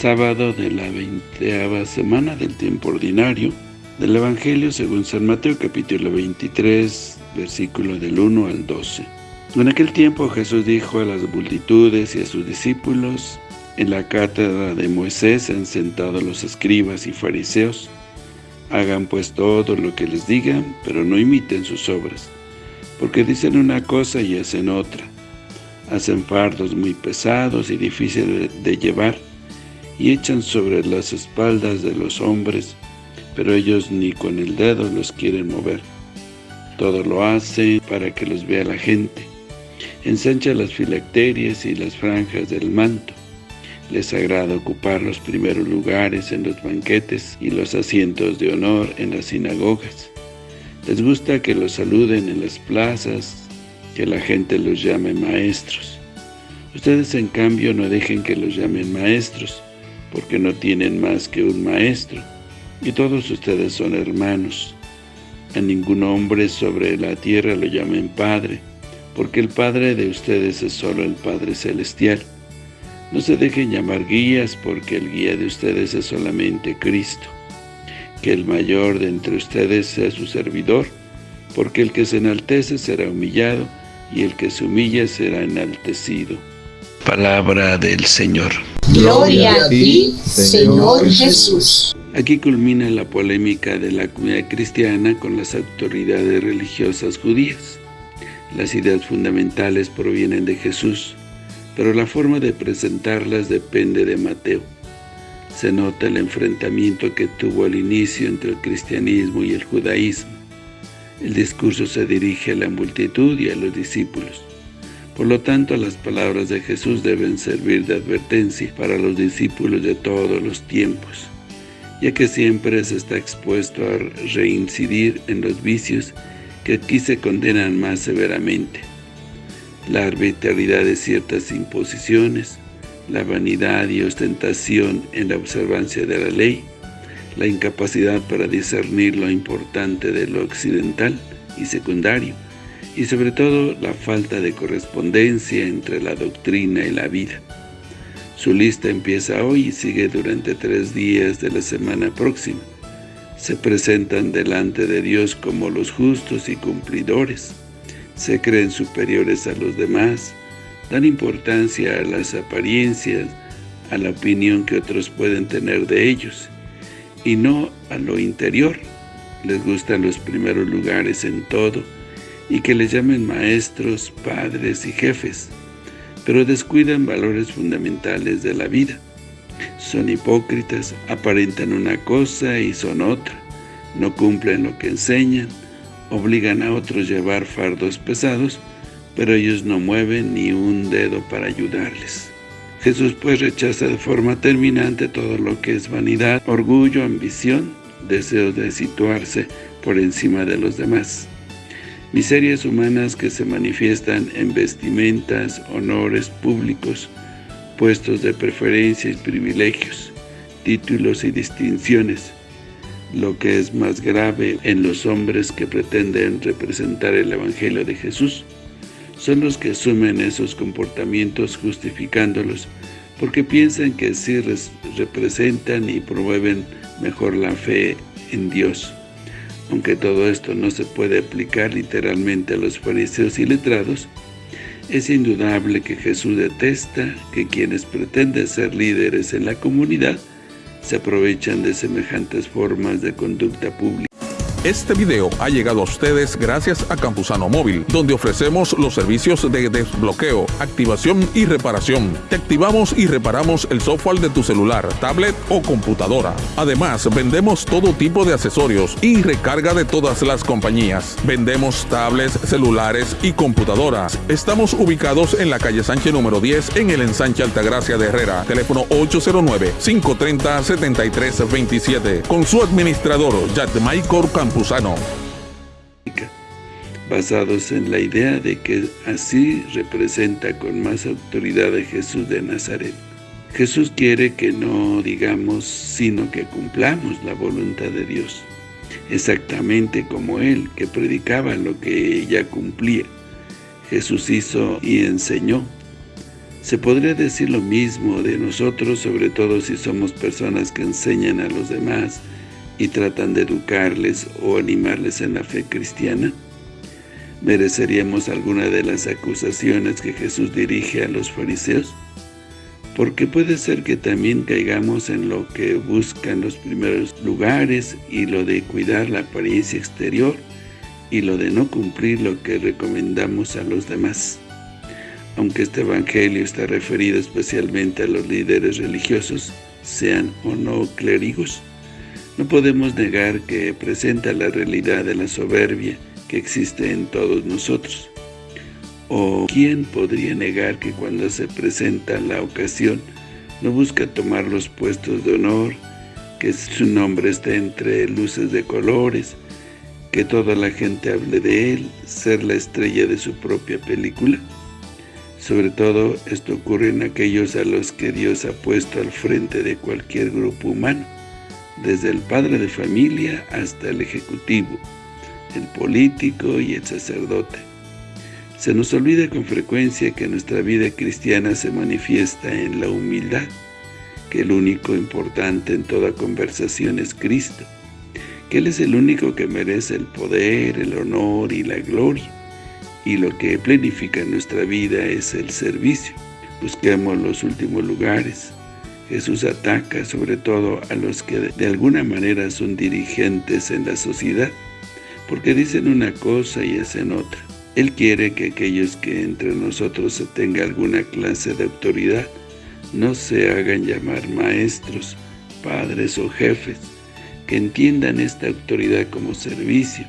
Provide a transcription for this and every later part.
sábado de la veinteava semana del tiempo ordinario del Evangelio según San Mateo capítulo 23, versículo del 1 al 12. En aquel tiempo Jesús dijo a las multitudes y a sus discípulos, en la cátedra de Moisés han sentado los escribas y fariseos, hagan pues todo lo que les digan, pero no imiten sus obras, porque dicen una cosa y hacen otra. Hacen fardos muy pesados y difíciles de llevar, y echan sobre las espaldas de los hombres, pero ellos ni con el dedo los quieren mover. Todo lo hacen para que los vea la gente. Ensancha las filacterias y las franjas del manto. Les agrada ocupar los primeros lugares en los banquetes y los asientos de honor en las sinagogas. Les gusta que los saluden en las plazas, que la gente los llame maestros. Ustedes, en cambio, no dejen que los llamen maestros, porque no tienen más que un maestro, y todos ustedes son hermanos. A ningún hombre sobre la tierra lo llamen Padre, porque el Padre de ustedes es solo el Padre Celestial. No se dejen llamar guías, porque el guía de ustedes es solamente Cristo. Que el mayor de entre ustedes sea su servidor, porque el que se enaltece será humillado, y el que se humilla será enaltecido. Palabra del Señor. Gloria a ti, Señor Jesús. Aquí culmina la polémica de la comunidad cristiana con las autoridades religiosas judías. Las ideas fundamentales provienen de Jesús, pero la forma de presentarlas depende de Mateo. Se nota el enfrentamiento que tuvo al inicio entre el cristianismo y el judaísmo. El discurso se dirige a la multitud y a los discípulos. Por lo tanto, las palabras de Jesús deben servir de advertencia para los discípulos de todos los tiempos, ya que siempre se está expuesto a reincidir en los vicios que aquí se condenan más severamente. La arbitrariedad de ciertas imposiciones, la vanidad y ostentación en la observancia de la ley, la incapacidad para discernir lo importante de lo occidental y secundario, y sobre todo la falta de correspondencia entre la doctrina y la vida. Su lista empieza hoy y sigue durante tres días de la semana próxima. Se presentan delante de Dios como los justos y cumplidores. Se creen superiores a los demás. Dan importancia a las apariencias, a la opinión que otros pueden tener de ellos, y no a lo interior. Les gustan los primeros lugares en todo, y que les llamen maestros, padres y jefes, pero descuidan valores fundamentales de la vida. Son hipócritas, aparentan una cosa y son otra, no cumplen lo que enseñan, obligan a otros a llevar fardos pesados, pero ellos no mueven ni un dedo para ayudarles. Jesús pues rechaza de forma terminante todo lo que es vanidad, orgullo, ambición, deseo de situarse por encima de los demás miserias humanas que se manifiestan en vestimentas, honores públicos, puestos de preferencia y privilegios, títulos y distinciones, lo que es más grave en los hombres que pretenden representar el Evangelio de Jesús, son los que asumen esos comportamientos justificándolos, porque piensan que así representan y promueven mejor la fe en Dios. Aunque todo esto no se puede aplicar literalmente a los fariseos y letrados, es indudable que Jesús detesta que quienes pretenden ser líderes en la comunidad se aprovechan de semejantes formas de conducta pública. Este video ha llegado a ustedes gracias a Campusano Móvil, donde ofrecemos los servicios de desbloqueo, activación y reparación. Te activamos y reparamos el software de tu celular, tablet o computadora. Además, vendemos todo tipo de accesorios y recarga de todas las compañías. Vendemos tablets, celulares y computadoras. Estamos ubicados en la calle Sánchez número 10 en el ensanche Altagracia de Herrera. Teléfono 809-530-7327. Con su administrador, Michael Basados en la idea de que así representa con más autoridad a Jesús de Nazaret. Jesús quiere que no digamos, sino que cumplamos la voluntad de Dios, exactamente como Él, que predicaba lo que ella cumplía. Jesús hizo y enseñó. Se podría decir lo mismo de nosotros, sobre todo si somos personas que enseñan a los demás y tratan de educarles o animarles en la fe cristiana. ¿Mereceríamos alguna de las acusaciones que Jesús dirige a los fariseos? Porque puede ser que también caigamos en lo que buscan los primeros lugares y lo de cuidar la apariencia exterior y lo de no cumplir lo que recomendamos a los demás. Aunque este evangelio está referido especialmente a los líderes religiosos, sean o no clérigos, no podemos negar que presenta la realidad de la soberbia que existe en todos nosotros. ¿O quién podría negar que cuando se presenta la ocasión no busca tomar los puestos de honor, que su nombre esté entre luces de colores, que toda la gente hable de él, ser la estrella de su propia película? Sobre todo, esto ocurre en aquellos a los que Dios ha puesto al frente de cualquier grupo humano, desde el padre de familia hasta el ejecutivo, el político y el sacerdote. Se nos olvida con frecuencia que nuestra vida cristiana se manifiesta en la humildad, que el único importante en toda conversación es Cristo, que Él es el único que merece el poder, el honor y la gloria, y lo que planifica nuestra vida es el servicio. Busquemos los últimos lugares. Jesús ataca sobre todo a los que de alguna manera son dirigentes en la sociedad, porque dicen una cosa y hacen otra. Él quiere que aquellos que entre nosotros se tenga alguna clase de autoridad no se hagan llamar maestros, padres o jefes, que entiendan esta autoridad como servicio,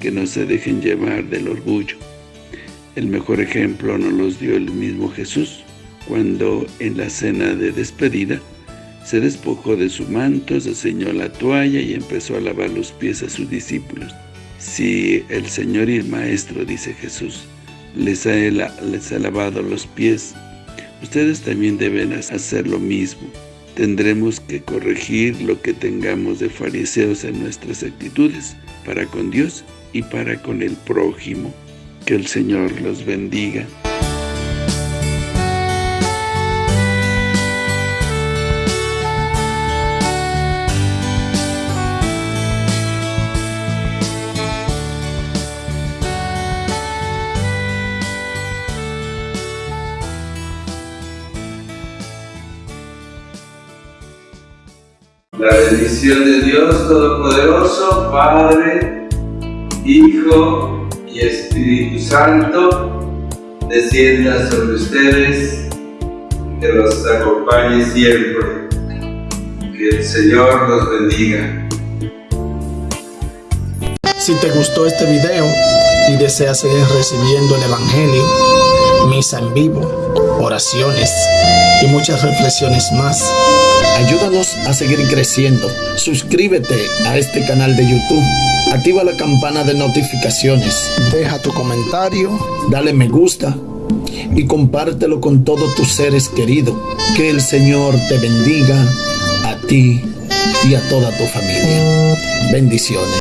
que no se dejen llevar del orgullo. El mejor ejemplo nos los dio el mismo Jesús, cuando en la cena de despedida se despojó de su manto, se ceñó la toalla y empezó a lavar los pies a sus discípulos. Si el Señor y el Maestro, dice Jesús, les ha, les ha lavado los pies, ustedes también deben hacer lo mismo. Tendremos que corregir lo que tengamos de fariseos en nuestras actitudes, para con Dios y para con el prójimo. Que el Señor los bendiga. La bendición de Dios Todopoderoso, Padre, Hijo y Espíritu Santo descienda sobre ustedes, que los acompañe siempre. Que el Señor los bendiga. Si te gustó este video y deseas seguir recibiendo el Evangelio, misa en vivo, oraciones y muchas reflexiones más, ayúdanos a seguir creciendo. Suscríbete a este canal de YouTube Activa la campana de notificaciones. Deja tu comentario, dale me gusta y compártelo con todos tus seres queridos. Que el Señor te bendiga a ti y a toda tu familia. Bendiciones.